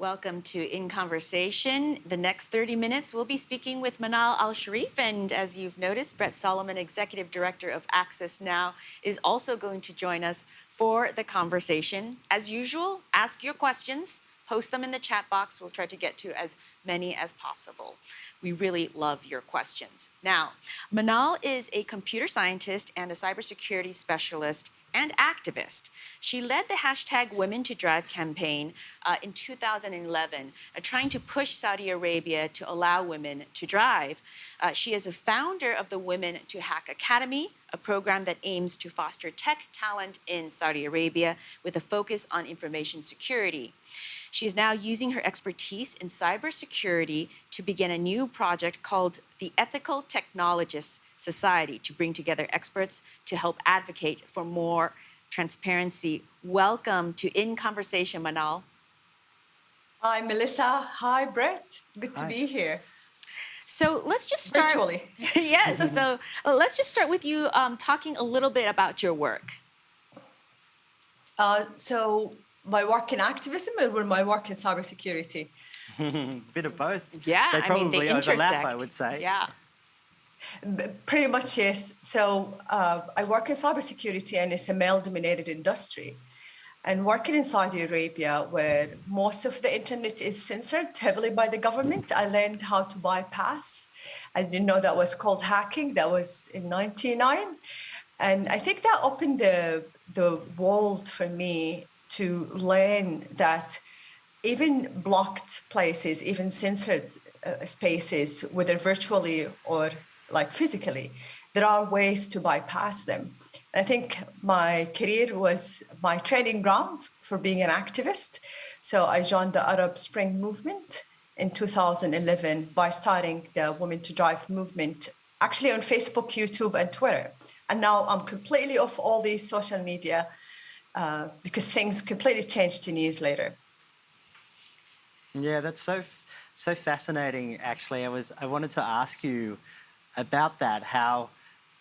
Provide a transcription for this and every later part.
Welcome to In Conversation. The next 30 minutes, we'll be speaking with Manal Al Sharif. And as you've noticed, Brett Solomon, Executive Director of Access Now, is also going to join us for the conversation. As usual, ask your questions, post them in the chat box. We'll try to get to as many as possible. We really love your questions. Now, Manal is a computer scientist and a cybersecurity specialist and activist. She led the hashtag Women to Drive campaign uh, in 2011, uh, trying to push Saudi Arabia to allow women to drive. Uh, she is a founder of the Women to Hack Academy, a program that aims to foster tech talent in Saudi Arabia with a focus on information security. She is now using her expertise in cybersecurity to begin a new project called the Ethical Technologists Society to bring together experts to help advocate for more transparency. Welcome to In Conversation, Manal. Hi, Melissa. Hi, Brett. Good Hi. to be here. So let's just start. Virtually. yes. So uh, let's just start with you um, talking a little bit about your work. Uh, so my work in activism or my work in cybersecurity? Bit of both. Yeah, they I mean probably they overlap. intersect. I would say. Yeah. Pretty much, yes. So uh, I work in cybersecurity and it's a male-dominated industry. And working in Saudi Arabia, where most of the internet is censored heavily by the government, I learned how to bypass. I didn't know that was called hacking. That was in 99. And I think that opened the, the world for me to learn that even blocked places, even censored uh, spaces, whether virtually or like physically, there are ways to bypass them. I think my career was my training ground for being an activist. So I joined the Arab Spring movement in 2011 by starting the Women to Drive movement, actually on Facebook, YouTube, and Twitter. And now I'm completely off all these social media uh, because things completely changed 10 years later. Yeah, that's so so fascinating. Actually, I was I wanted to ask you about that. How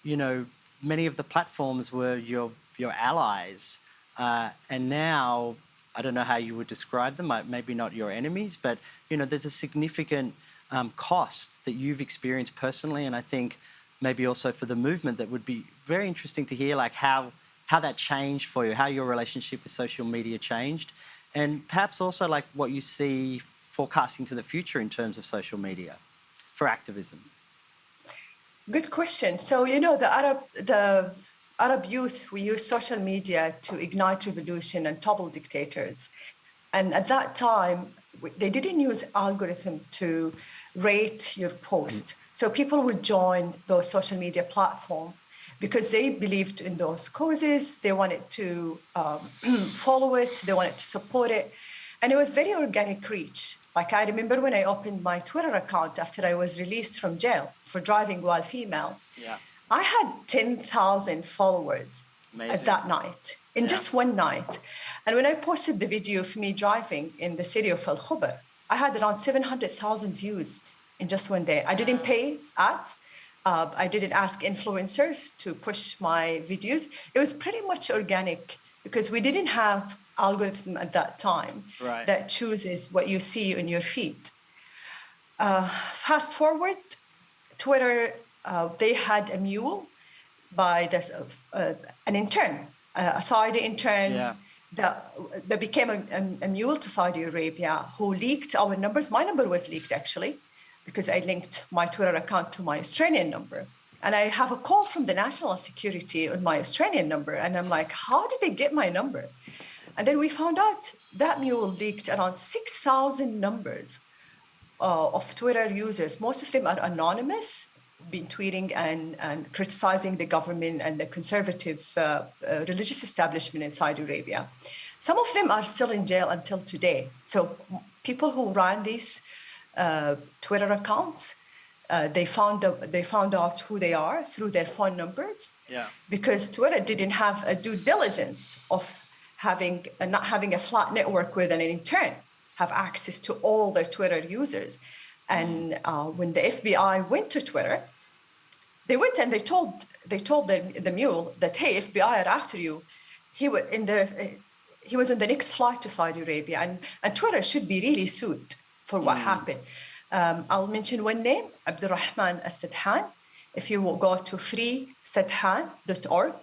you know many of the platforms were your your allies, uh, and now I don't know how you would describe them. Maybe not your enemies, but you know there's a significant um, cost that you've experienced personally, and I think maybe also for the movement that would be very interesting to hear, like how how that changed for you, how your relationship with social media changed, and perhaps also like what you see forecasting to the future in terms of social media for activism. Good question. So you know the Arab the Arab youth we use social media to ignite revolution and topple dictators, and at that time they didn't use algorithm to rate your post. Mm. So people would join those social media platform because they believed in those causes. They wanted to um, follow it. They wanted to support it, and it was very organic reach. Like I remember when I opened my Twitter account after I was released from jail for driving while female. Yeah. I had 10,000 followers Amazing. at that night in just one night. And when I posted the video of me driving in the city of Al Khobar, I had around 700,000 views in just one day. I didn't pay ads. Uh, I didn't ask influencers to push my videos. It was pretty much organic because we didn't have algorithm at that time Right. that chooses what you see in your feed. Uh, fast forward, Twitter, uh, they had a mule by this, uh, an intern, uh, a Saudi intern Yeah. that, that became a, a, a mule to Saudi Arabia who leaked our numbers. My number was leaked actually because I linked my Twitter account to my Australian number. And I have a call from the national security on my Australian number. And I'm like, how did they get my number? And then we found out that mule leaked around 6,000 numbers uh, of Twitter users. Most of them are anonymous, been tweeting and, and criticizing the government and the conservative uh, uh, religious establishment in Saudi Arabia. Some of them are still in jail until today. So people who ran these uh, Twitter accounts, uh, they found out, they found out who they are through their phone numbers Yeah. because Twitter didn't have a due diligence of having uh, not having a flat network where then in turn have access to all their Twitter users. And uh, when the FBI went to Twitter, they went and they told they told the, the mule that hey, FBI are after you. He wa- in the uh, he was on the next flight to Saudi Arabia, and, and Twitter should be really sued for what happened. Um, I'll mention one name, Abdurrahman Al-Sadhan. If you will go to freesadhan.org,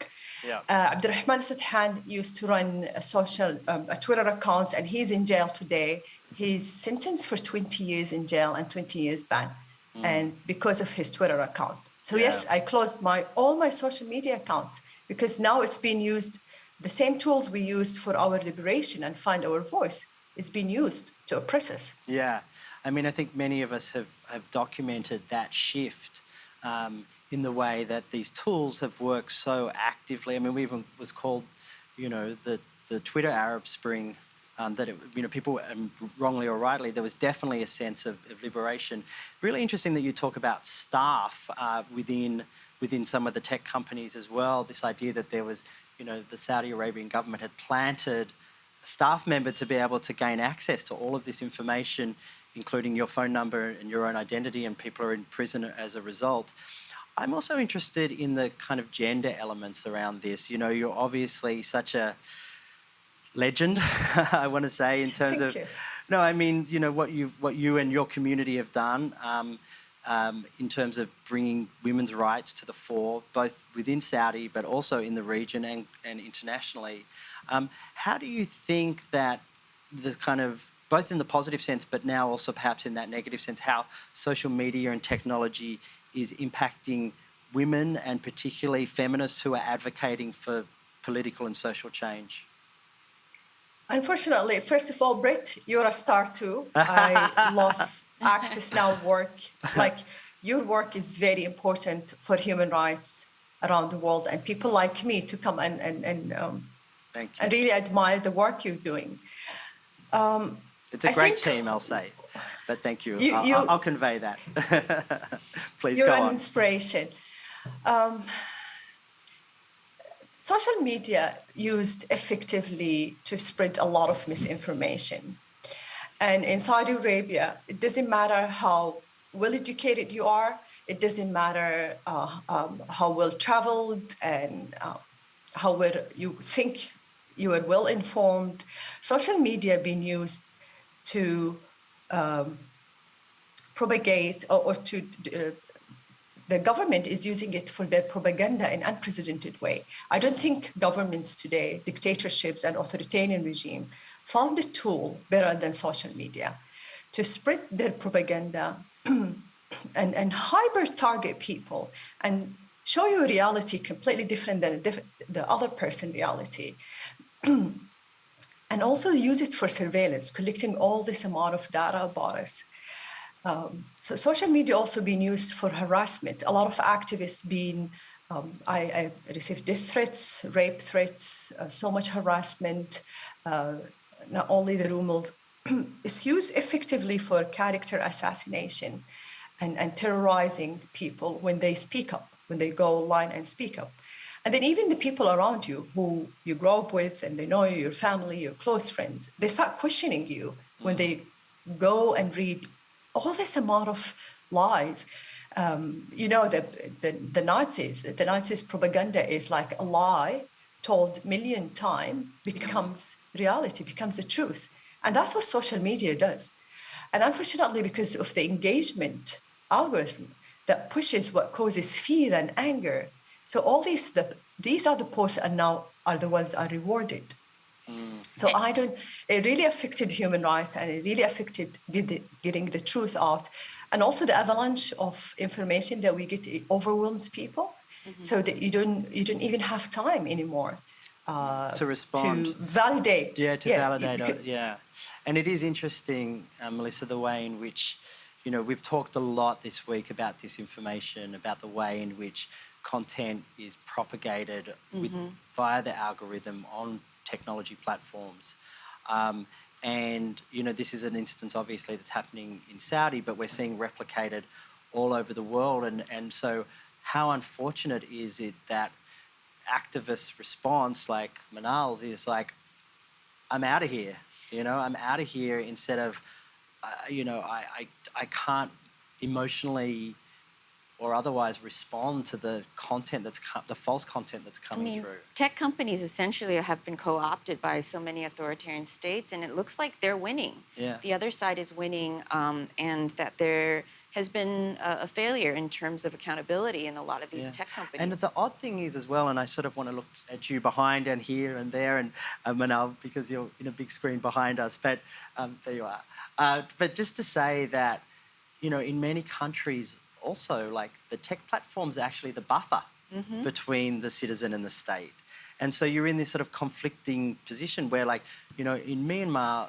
Yeah. uh, Abdurrahman Sadhan used to run a social, um, a Twitter account, and he's in jail today. He's sentenced for 20 years in jail and 20 years ban, and because of his Twitter account. So yes, I closed my all my social media accounts because now it's being used. The same tools we used for our liberation and find our voice is being used to oppress us. Yeah, I mean, I think many of us have, have documented that shift um, in the way that these tools have worked so actively. I mean, we even was called, you know, the the Twitter Arab Spring. Um, that it, you know, people um, wrongly or rightly, there was definitely a sense of, of liberation. Really interesting that you talk about staff uh, within within some of the tech companies as well. This idea that there was, you know, the Saudi Arabian government had planted staff member to be able to gain access to all of this information, including your phone number and your own identity, and people are in prison as a result. I'm also interested in the kind of gender elements around this. You know, you're obviously such a legend, I want to say, in terms Thank of. you. No, I mean, you know what you what you and your community have done um, um, in terms of bringing women's rights to the fore, both within Saudi but also in the region and, and internationally. Um, how do you think that the kind of both in the positive sense, but now also perhaps in that negative sense, how social media and technology is impacting women and particularly feminists who are advocating for political and social change? Unfortunately, first of all, Brett, you're a star too. I love Access Now work. Like your work is very important for human rights around the world, and people like me to come and and and um, Thank you. and really admire the work you're doing. It's a I great team, I'll say. But thank you. You- I'll, I'll, I'll convey that. Please You're go an inspiration. Um, social media used effectively to spread a lot of misinformation. And in Saudi Arabia, it doesn't matter how well educated you are, it doesn't matter uh, um, how well traveled and uh, how well you think you are well informed. Social media being used to um, propagate or, or to uh, the government is using it for their propaganda in unprecedented way. I don't think governments today, dictatorships and authoritarian regime, found a tool better than social media to spread their propaganda and, and hyper target people and show you a reality completely different than diff- the other person reality and also use it for surveillance collecting all this amount of data about us um, so social media also being used for harassment. A lot of activists being, um, I, I received death threats, rape threats, uh, so much harassment. Uh, not only the rumors, it's used effectively for character assassination and, and terrorizing people when they speak up, when they go online and speak up. And then even the people around you who you grow up with and they know you, your family, your close friends, they start questioning you when they go and read all this amount of lies. Um, you know, the, the, the Nazis, the Nazis propaganda is like a lie told million time becomes reality, becomes the truth. And that's what social media does. And unfortunately, because of the engagement algorithm that pushes what causes fear and anger, so all these the, these are the posts and now are the ones are rewarded. So I don't. It really affected human rights, and it really affected get the, getting the truth out, and also the avalanche of information that we get it overwhelms people, so that you don't you don't even have time anymore uh, To respond. to validate. Yeah, to you validate it. Yeah, and it is interesting, uh, Melissa, the way in which, you know, we've talked a lot this week about disinformation, about the way in which content is propagated with via the algorithm on technology platforms. Um, and you know, this is an instance, obviously, that's happening in Saudi, but we're seeing replicated all over the world. And and so, how unfortunate is it that activist response like Manal's is like, I'm out of here. You know, I'm out of here instead of, uh, you know, I, I, I can't emotionally or otherwise respond to the content that's the false content that's I coming mean, through. tech companies essentially have been co-opted by so many authoritarian states, and it looks like they're winning. Yeah. The other side is winning, um, and that there has been a, a failure in terms of accountability in a lot of these Yeah. tech companies. And the odd thing is as well, and I sort of want to look at you behind and here and there, and uh, Manal, because you're in a big screen behind us. But um, there you are. Uh, but just to say that, you know, in many countries also, like the tech platforms are actually the buffer mm-hmm. between the citizen and the state. And so you're in this sort of conflicting position where, like, you know, in Myanmar,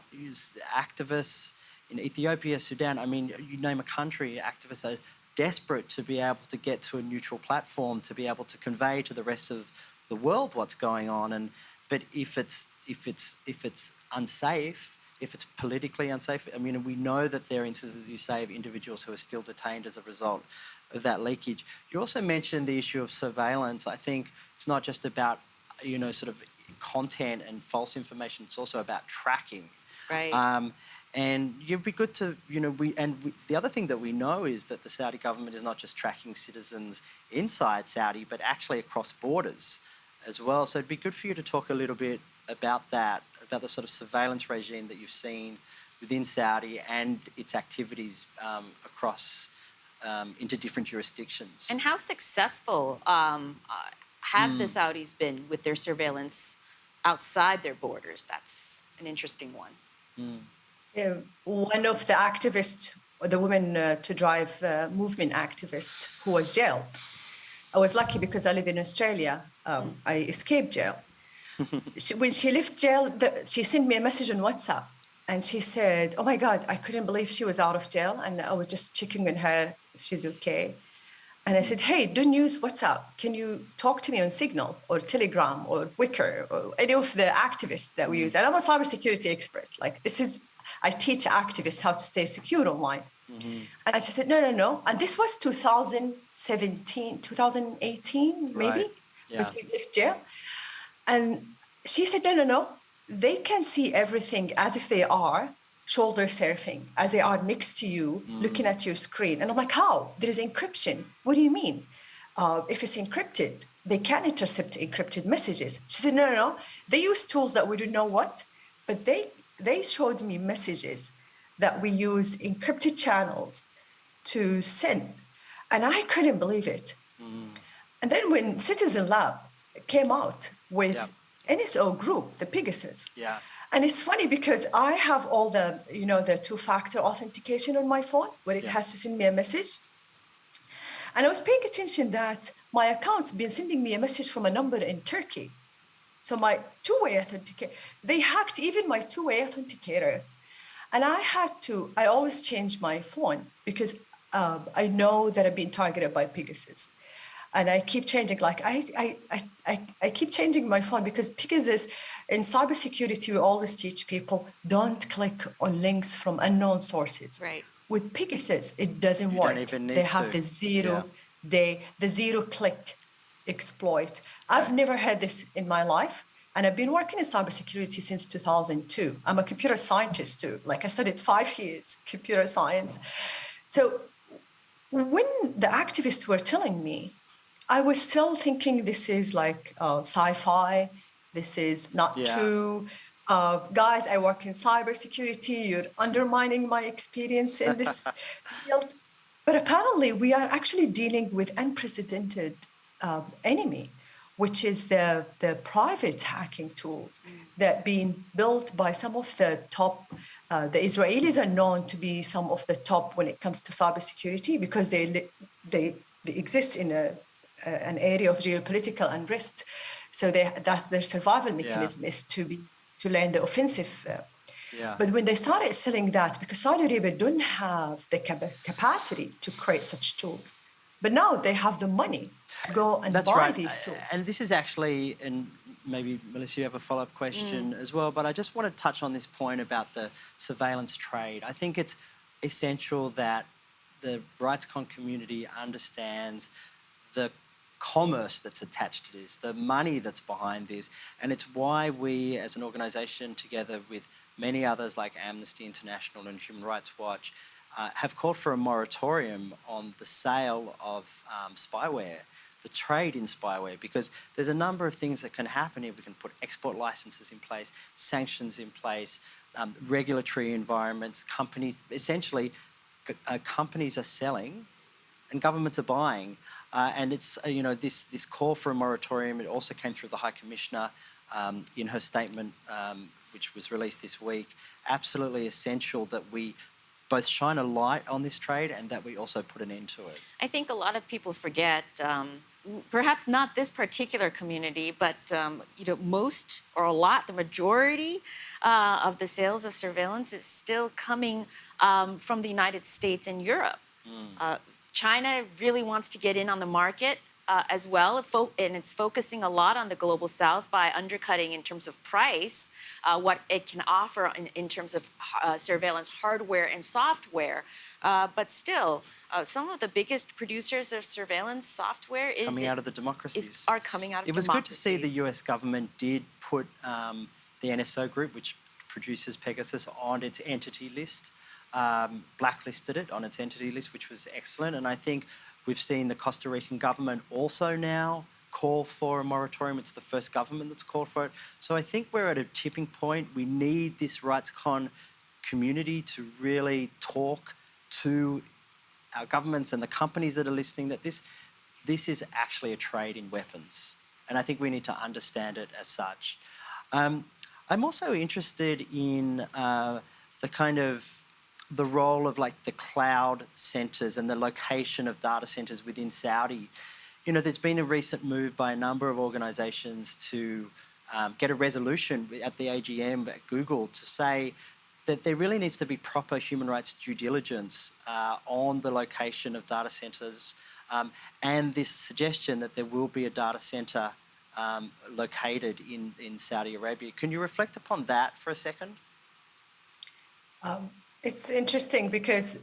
activists, in Ethiopia, Sudan, I mean, you name a country, activists are desperate to be able to get to a neutral platform to be able to convey to the rest of the world what's going on. And but if it's if it's if it's unsafe, if it's politically unsafe, I mean, we know that there are instances, you say, of individuals who are still detained as a result of that leakage. You also mentioned the issue of surveillance. I think it's not just about you know sort of content and false information. It's also about tracking. Right. Um, and it'd be good to, you know, we and we, the other thing that we know is that the Saudi government is not just tracking citizens inside Saudi, but actually across borders as well. So it'd be good for you to talk a little bit about that, about the sort of surveillance regime that you've seen within Saudi and its activities um, across um, into different jurisdictions. And how successful um, uh, have Hmm. the Saudis been with their surveillance outside their borders? That's an interesting one. Uh, one of the activists, the woman uh, to drive uh, movement activist who was jailed. I was lucky because I live in Australia. Um, I escaped jail. She, when she left jail, the, she sent me a message on WhatsApp and she said, Oh my God, I couldn't believe she was out of jail. And I was just checking on her if she's okay. And I said, Hey, don't use WhatsApp. Can you talk to me on Signal or Telegram or Wickr or any of the activists that we mm. use? And I'm a cybersecurity expert. Like, this is, I teach activists how to stay secure online. Mm-hmm. And she said, No, no, no. And this was 2017, 2018, maybe, Right. when she left jail. And she said, No, no, no. They can see everything as if they are shoulder surfing, as they are next to you, looking at your screen. And I'm like, How? There is encryption. What do you mean? Uh, if it's encrypted, they can intercept encrypted messages. She said, No, no, no. They use tools that we don't know what, but they they showed me messages that we use encrypted channels to send. And I couldn't believe it. And then when Citizen Lab came out with. NSO Group, the Pegasus. Yeah. And it's funny because I have all the, you know, the two-factor authentication on my phone where it Yeah. has to send me a message. And I was paying attention that my account's been sending me a message from a number in Turkey. So my two-way authenticator, they hacked even my two-way authenticator. And I had to, I always change my phone because um, I know that I've been targeted by Pegasus. And I keep changing, like I, I, I, I, I keep changing my phone because Pegasus, in cybersecurity, we always teach people don't click on links from unknown sources. Right. With Pegasus, it doesn't You work. don't even they have to. the zero Yeah. day, the zero click exploit. I've never had this in my life. And I've been working in cybersecurity since 2002. I'm a computer scientist too. Like I studied five years computer science. So when the activists were telling me, I was still thinking this is like uh, sci-fi. This is not Yeah. true. Uh, guys, I work in cybersecurity. You're undermining my experience in this field. But apparently, we are actually dealing with unprecedented um, enemy, which is the, the private hacking tools that being built by some of the top. Uh, the Israelis are known to be some of the top when it comes to cybersecurity because they they, they exist in a, a an area of geopolitical unrest. So they, that's their survival mechanism is to be to land the offensive. Uh, Yeah. but when they started selling that, because Saudi Arabia don't have the cap- capacity to create such tools, but now they have the money to go and That's buy right. these tools. And this is actually, and maybe Melissa, you have a follow up question as well, but I just want to touch on this point about the surveillance trade. I think it's essential that the RightsCon community understands the commerce that's attached to this, the money that's behind this, and it's why we, as an organisation, together with many others like Amnesty International and Human Rights Watch, uh, have called for a moratorium on the sale of um, spyware, the trade in spyware, because there's a number of things that can happen here. We can put export licenses in place, sanctions in place, um, regulatory environments, companies, essentially, uh, companies are selling and governments are buying. Uh, and it's, uh, you know, this, this call for a moratorium, it also came through the High Commissioner um, in her statement, um, which was released this week. Absolutely essential that we both shine a light on this trade and that we also put an end to it. I think a lot of people forget, um, perhaps not this particular community, but um, you know, most or a lot, the majority uh, of the sales of surveillance is still coming um, from the United States and Europe. Uh, China really wants to get in on the market uh, as well, and it's focusing a lot on the global south by undercutting in terms of price uh, what it can offer in, in terms of uh, surveillance hardware and software. Uh, but still, uh, some of the biggest producers of surveillance software is Coming out of the democracies. is, are coming out of It was good to see the. US government did put um, the NSO group, which produces Pegasus, on its entity list, um, blacklisted it on its entity list, which was excellent. And I think we've seen the Costa Rican government also now call for a moratorium. It's the first government that's called for it. So I think we're at a tipping point. We need this RightsCon community to really talk to our governments and the companies that are listening that this this is actually a trade in weapons, and I think we need to understand it as such. Um, I'm also interested in uh, the kind of the role of like the cloud centers and the location of data centers within Saudi. You know, there's been a recent move by a number of organizations to um, get a resolution at the AGM at Google to say that there really needs to be proper human rights due diligence uh, on the location of data centers um, and this suggestion that there will be a data center um, located in, in Saudi Arabia. Can you reflect upon that for a second? It's interesting because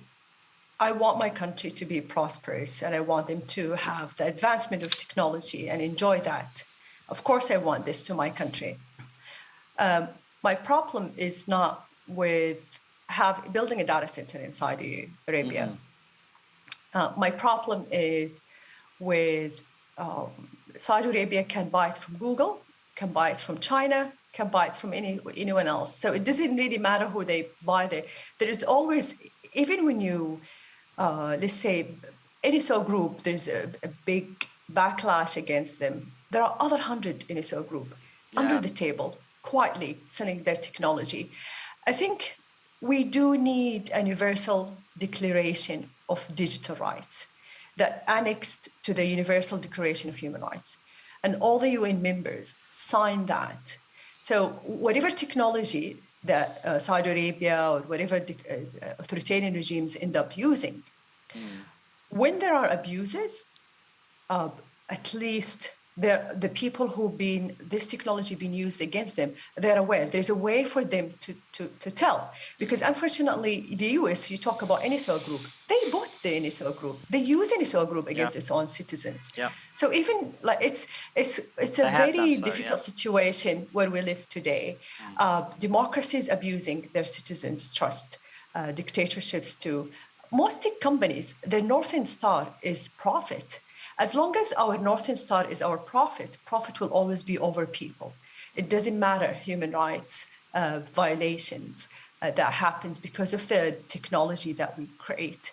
I want my country to be prosperous and I want them to have the advancement of technology and enjoy that. Of course, I want this to my country. Um, my problem is not with have building a data center in Saudi Arabia. Uh, my problem is with um, Saudi Arabia can buy it from Google, can buy it from China, can buy it from any anyone else. So it doesn't really matter who they buy there. There is always, even when you, uh, let's say, NSO group, there's a, a big backlash against them. There are other hundred NSO group under the table, quietly selling their technology. I think we do need a universal declaration of digital rights that annexed to the Universal Declaration of Human Rights. And all the UN members signed that. So whatever technology that uh, Saudi Arabia or whatever uh, authoritarian regimes end up using, when there are abuses, uh, at least the, the people who've been this technology being used against them they're aware. There's a way for them to, to, to tell. Because unfortunately the us you talk about NSO group they bought the NSO group. They use NSO group against Yeah. its own citizens. Yeah. so even like it's it's it's a They very so, difficult yeah. situation where we live today. Uh, democracies abusing their citizens trust uh, dictatorships too most tech companies. Their northern star is profit. As long as our northern star is our profit profit will always be over people. It doesn't matter human rights uh, violations uh, that happens because of the technology that we create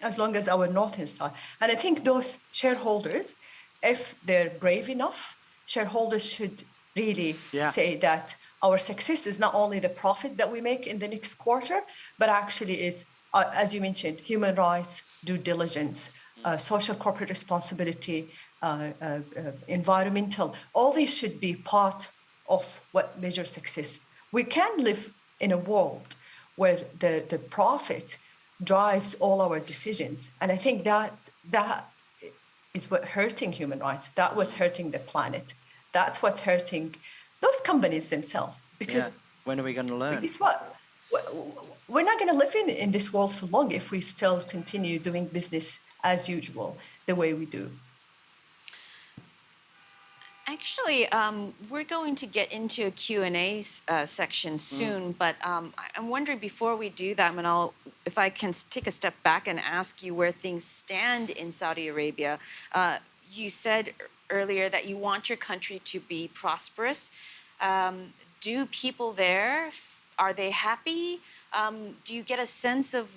as long as our northern star and i think those shareholders if they're brave enough shareholders should really Yeah. say that our success is not only the profit that we make in the next quarter but actually is uh, as you mentioned human rights due diligence uh, social corporate responsibility uh, uh, uh, environmental. All these should be part of what measures success. We can live in a world where the, the profit drives all our decisions and i think that that is what hurting human rights that was hurting the planet that's what's hurting those companies themselves because Yeah. When are we going to learn? it's what we're not going to live in, in this world for long if we still continue doing business as usual the way we do Actually, um, we're going to get into a Q&A uh, section soon, but um, I'm wondering before we do that, Manal, if I can take a step back and ask you where things stand in Saudi Arabia, uh, you said earlier that you want your country to be prosperous. Um, do people there are they happy? Um, do you get a sense of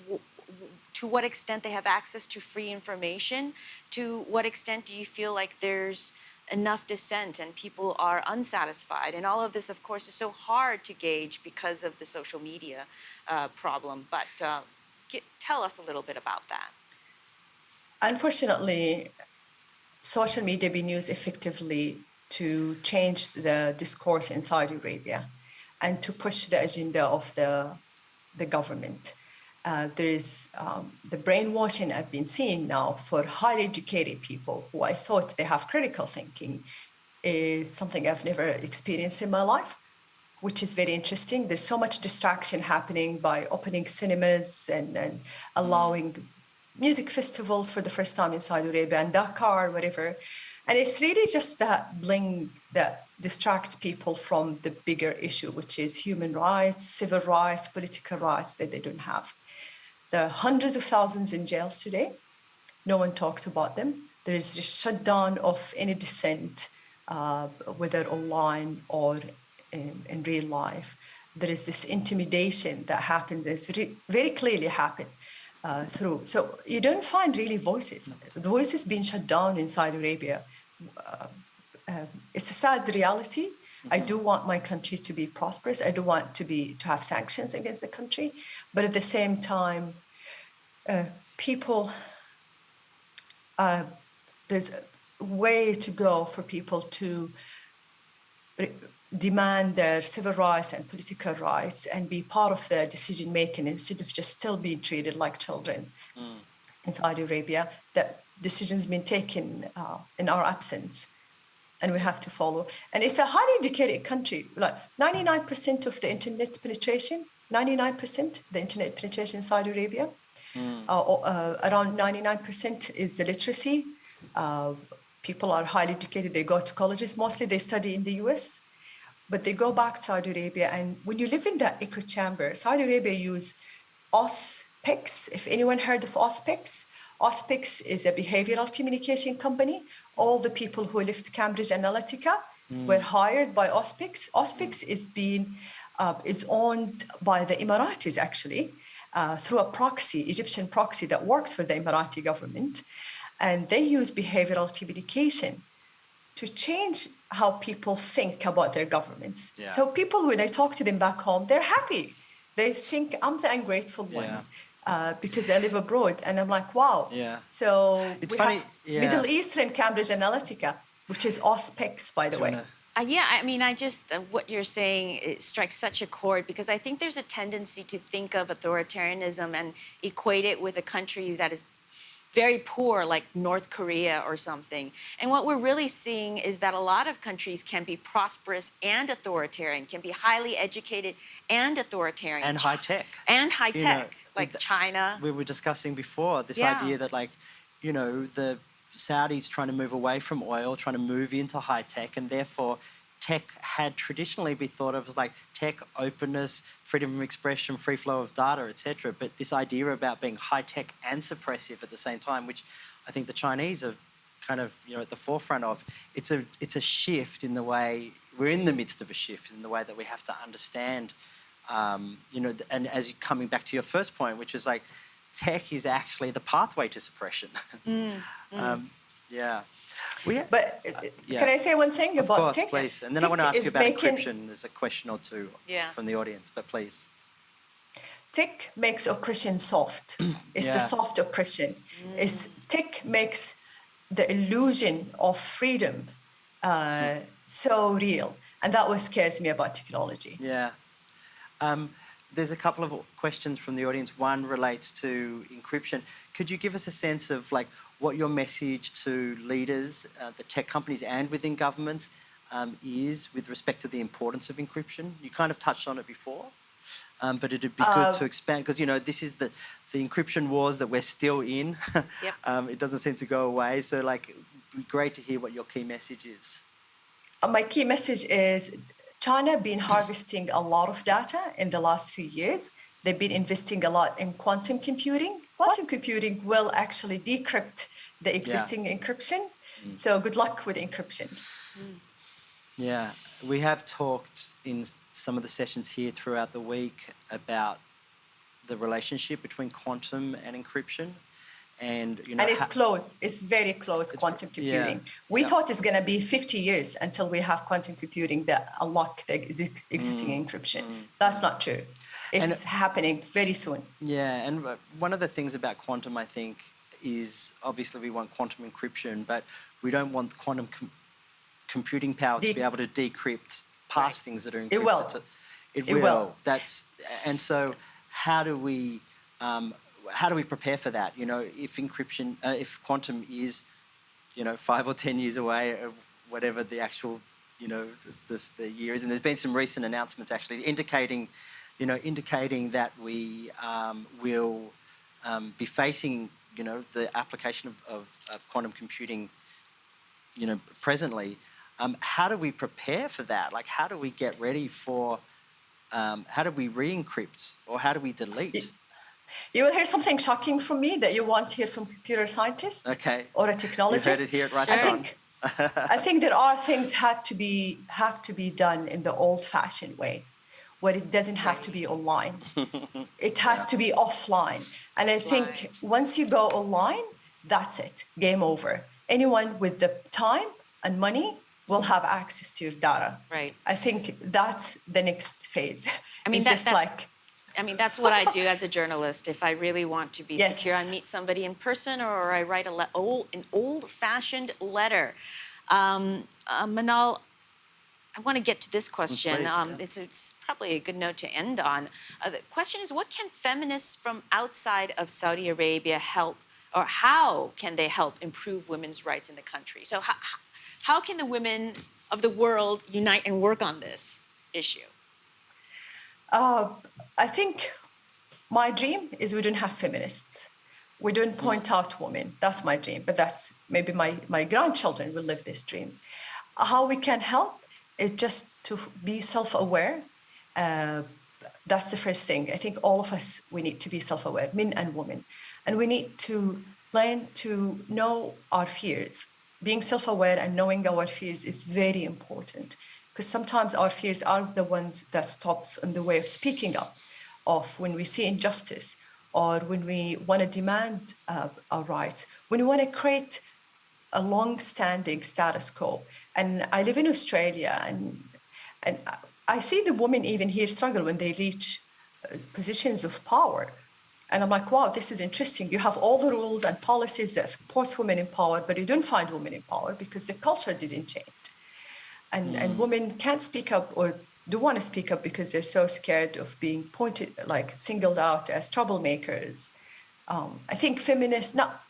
to what extent they have access to free information? To what extent do you feel like there's enough dissent and people are unsatisfied? And all of this, of course, is so hard to gauge because of the social media uh, problem. But uh, get, tell us a little bit about that. Unfortunately, social media been used effectively to change the discourse in Saudi Arabia and to push the agenda of the, the government. Uh, there is um, the brainwashing I've been seeing now for highly educated people who I thought they have critical thinking is something I've never experienced in my life, which is very interesting. There's so much distraction happening by opening cinemas and, and allowing music festivals for the first time in Saudi Arabia and Dakar, whatever. And it's really just that bling that distracts people from the bigger issue, which is human rights, civil rights, political rights that they don't have. There are hundreds of thousands in jails today. No one talks about them. There is just shutdown of any dissent, uh, whether online or in, in real life. There is this intimidation that happens. It's very, very clearly happened uh, through. So you don't find really voices. The voices being shut down in Saudi Arabia. Uh, um, it's a sad reality. I do want my country to be prosperous. I do want to be to have sanctions against the country, but at the same time, uh, people. Uh, there's a way to go for people to demand their civil rights and political rights and be part of the decision making instead of just still being treated like children in Saudi Arabia. That decisions been taken uh, in our absence, and we have to follow. And it's a highly educated country. Like 99% of the internet penetration, 99% the internet penetration in Saudi Arabia. Uh, uh, around 99% is the literacy. Uh, people are highly educated. They go to colleges. Mostly they study in the US but they go back to Saudi Arabia. And when you live in that echo chamber, Saudi Arabia use Auspex. If anyone heard of Auspex, Auspex is a behavioral communication company. All the people who left Cambridge Analytica were hired by Auspex. Auspex is being uh, is owned by the Emiratis actually uh, through a proxy, Egyptian proxy that works for the Emirati government, and they use behavioral communication to change how people think about their governments. Yeah. So people, when I talk to them back home, they're happy. They think I'm the ungrateful one uh, because I live abroad, and I'm like, wow. Yeah. So It's we funny, have yeah. Middle Eastern Cambridge Analytica, which is Auspex, by the way. wanna- Uh, yeah, I mean, I just, uh, what you're saying it strikes such a chord because I think there's a tendency to think of authoritarianism and equate it with a country that is very poor, like North Korea or something. And what we're really seeing is that a lot of countries can be prosperous and authoritarian, can be highly educated and authoritarian. and high tech. And high You know, tech, like China. We were discussing before this Yeah. idea that, like, you know, the Saudis trying to move away from oil, trying to move into high tech, and therefore tech had traditionally been thought of as like tech openness, freedom of expression, free flow of data, etc. But this idea about being high tech and suppressive at the same time, which I think the Chinese are kind of you know at the forefront of, it's a it's a shift in the way we're in the midst of a shift in the way that we have to understand um, you know, and as coming back to your first point, which is like tech is actually the pathway to suppression. um, yeah. We, But uh, yeah. can I say one thing of about course, tech? please. And then I want to ask you about making- encryption. There's a question or two Yeah. from the audience, but please. Tech makes oppression soft. It's Yeah. the soft oppression. It's tech makes the illusion of freedom uh, so real, and that what scares me about technology. Yeah. Um, there's a couple of questions from the audience. One relates to encryption. Could you give us a sense of like what your message to leaders, uh, the tech companies, and within governments um, is with respect to the importance of encryption? You kind of touched on it before, um, but it'd be good to expand because you know this is the the encryption wars that we're still in. Yep. um, it doesn't seem to go away. So like, it'd be great to hear what your key message is. Uh, my key message is China been harvesting a lot of data in the last few years. they've been investing a lot in quantum computing. Quantum computing will actually decrypt the existing encryption. Mm. So good luck with encryption. Mm. Yeah, we have talked in some of the sessions here throughout the week about the relationship between quantum and encryption, and you know, and it's close. It's very close. quantum yeah, computing. We yeah. thought it's going to be 50 years until we have quantum computing that unlock the ex- existing encryption. That's not true. It's Mm, And- happening very soon. Yeah, and uh, one of the things about quantum, I think, is obviously we want quantum encryption, but we don't want quantum com- computing power to be able to decrypt past things that are encrypted. It will. To, it, It will. will. That's and so how do we um, how do we prepare for that? You know, if encryption, uh, if quantum is, you know, five or ten years away, or whatever the actual, you know, the, the year is, and there's been some recent announcements actually indicating, you know, indicating that we um, will um, be facing, you know, the application of, of, of quantum computing, you know, presently. Um, how do we prepare for that? Like, how do we get ready for? Um, how do we re-encrypt or how do we delete? You will hear something shocking from me that you won't hear from computer scientists Okay. or a You've technologist. heard it here Right I think, I think there are things had to be have to be done in the old-fashioned way, where it doesn't have to be online. it has to be offline. And I think once you go online, that's it. Game over. Anyone with the time and money will have access to your data. Right. I think that's the next phase. I mean, it's that- just that's- like I mean, that's what I do as a journalist. If I really want to be Yes. secure, I meet somebody in person or I write a le- old, an old-fashioned letter. Um, uh, Manal, I want to get to this question. please, um, yeah. it's, it's probably a good note to end on. Uh, the question is, what can feminists from outside of Saudi Arabia help, or how can they help improve women's rights in the country? So how, how can the women of the world unite and work on this issue? Uh, I think my dream is we don't have feminists. We don't point out women. That's my dream, but that's maybe my, my grandchildren will live this dream. How we can help is just to be self aware. Uh, that's the first thing. I think all of us, we need to be self aware, men and women. And we need to learn to know our fears. Being self aware and knowing our fears is very important because sometimes our fears are the ones that stops in the way of speaking up of when we see injustice or when we want to demand uh, our rights when we want to create a long-standing status quo. And i live in australia and and i see the women even here struggle when they reach uh, positions of power. And i'm like wow this is interesting. You have all the rules and policies that supports women in power but you don't find women in power because the culture didn't change and and women can't speak up or do want to speak up because they're so scared of being pointed like singled out as troublemakers. Um, i think feminists not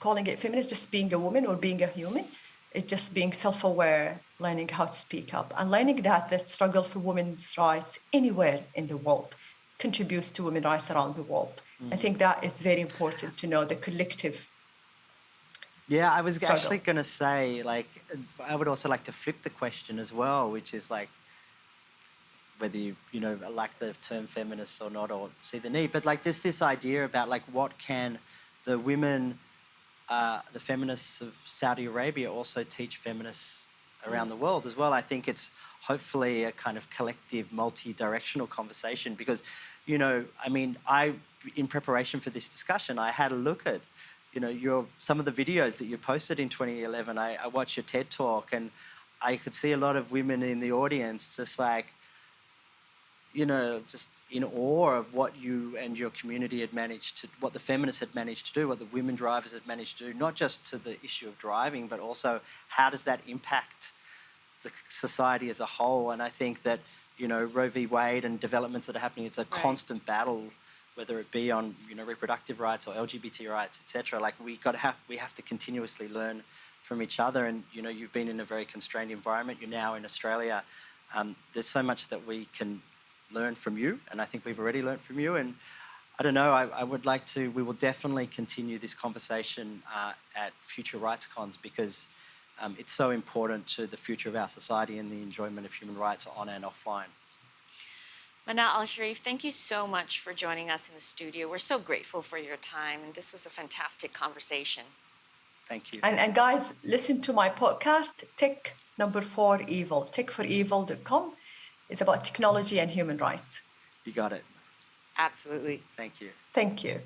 calling it feminist just being a woman or being a human it's just being self-aware learning how to speak up and learning that the struggle for women's rights anywhere in the world contributes to women's rights around the world. I think that is very important to know the collective Yeah, I was struggle. actually going to say, like, I would also like to flip the question as well, which is like whether you, you know, like the term feminist or not, or see the need. But like, there's this idea about like, what can the women, uh, the feminists of Saudi Arabia also teach feminists around the world as well? I think it's hopefully a kind of collective, multi-directional conversation because, you know, I mean, I, in preparation for this discussion, I had a look at you know, your some of the videos that you posted in 2011. I, I watched your TED talk, and I could see a lot of women in the audience, just like, you know, just in awe of what you and your community had managed to, what the feminists had managed to do, what the women drivers had managed to do, not just to the issue of driving, but also how does that impact the society as a whole. And I think that you know Roe v. Wade and developments that are happening, it's a constant battle whether it be on you know reproductive rights or LGBT rights, etc. Like we got to have we have to continuously learn from each other. And you know, you've been in a very constrained environment. You're now in Australia. Um, there's so much that we can learn from you, and I think we've already learned from you. And I don't know. I, I would like to. We will definitely continue this conversation uh, at future RightsCons because. Um, it's so important to the future of our society and the enjoyment of human rights on and offline. Manal Al Sharif, thank you so much for joining us in the studio. We're so grateful for your time, and this was a fantastic conversation. Thank you. And, and guys, listen to my podcast, Tech Number Four Evil, techforevil.com. It's about technology and human rights. You got it. Absolutely. Thank you. Thank you.